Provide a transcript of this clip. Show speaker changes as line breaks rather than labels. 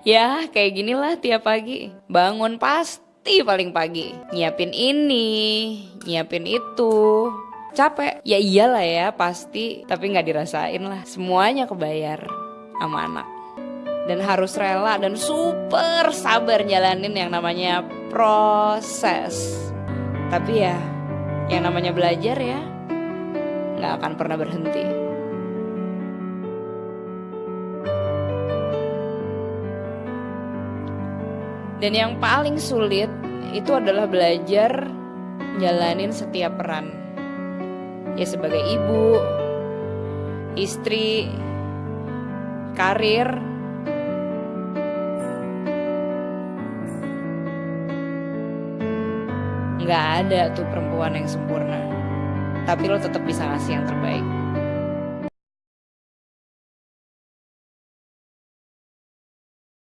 Ya, kayak ginilah tiap pagi. Bangun pasti paling pagi. Nyiapin ini, nyiapin itu. Capek. Ya iyalah ya, pasti. Tapi nggak dirasain lah. Semuanya kebayar sama anak. Dan harus rela dan super sabar jalanin yang namanya proses. Tapi ya, yang namanya belajar ya, nggak akan pernah berhenti. Dan yang paling sulit itu adalah belajar jalanin setiap peran. Ya sebagai ibu, istri, karir, nggak ada tuh perempuan yang sempurna. Tapi lo tetap bisa ngasih yang terbaik.